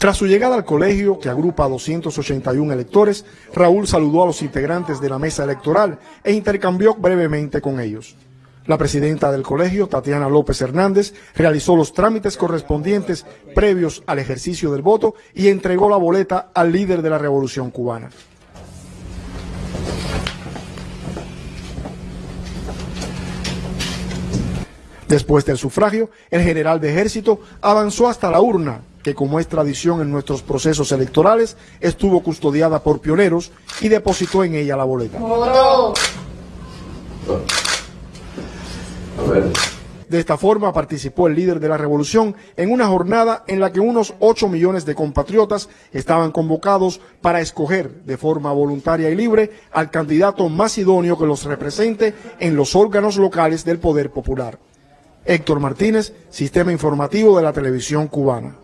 Tras su llegada al colegio, que agrupa a 281 electores, Raúl saludó a los integrantes de la mesa electoral e intercambió brevemente con ellos. La presidenta del colegio, Tatiana López Hernández, realizó los trámites correspondientes previos al ejercicio del voto y entregó la boleta al líder de la Revolución Cubana. Después del sufragio, el general de ejército avanzó hasta la urna, que como es tradición en nuestros procesos electorales, estuvo custodiada por pioneros y depositó en ella la boleta. De esta forma participó el líder de la revolución en una jornada en la que unos 8 millones de compatriotas estaban convocados para escoger de forma voluntaria y libre al candidato más idóneo que los represente en los órganos locales del poder popular. Héctor Martínez, Sistema Informativo de la Televisión Cubana.